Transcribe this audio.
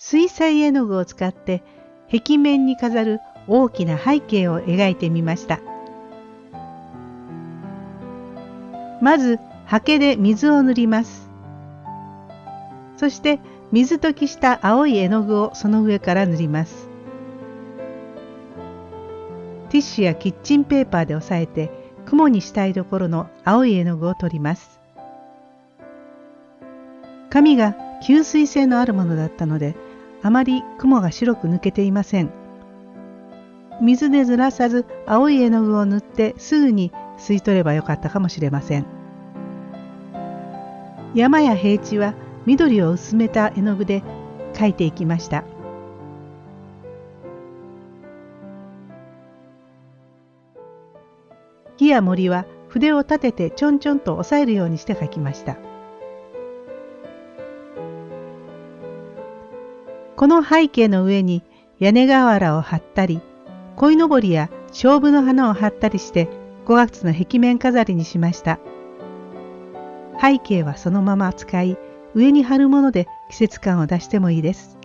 水彩絵の具を使って壁面に飾る大きな背景を描いてみました。まず刷毛で水を塗ります。そして水溶きした青い絵の具をその上から塗ります。ティッシュやキッチンペーパーで押さえて雲にしたいところの青い絵の具を取ります。紙が吸水性のあるものだったのであまり雲が白く抜けていません。水でずらさず青い絵の具を塗ってすぐに吸い取ればよかったかもしれません。山や平地は緑を薄めた絵の具で描いていきました。木や森は筆を立ててちょんちょんと押さえるようにして描きました。この背景の上に屋根瓦を張ったり、鯉のぼりや勝負の花を張ったりして5月の壁面飾りにしました。背景はそのまま使い、上に貼るもので季節感を出してもいいです。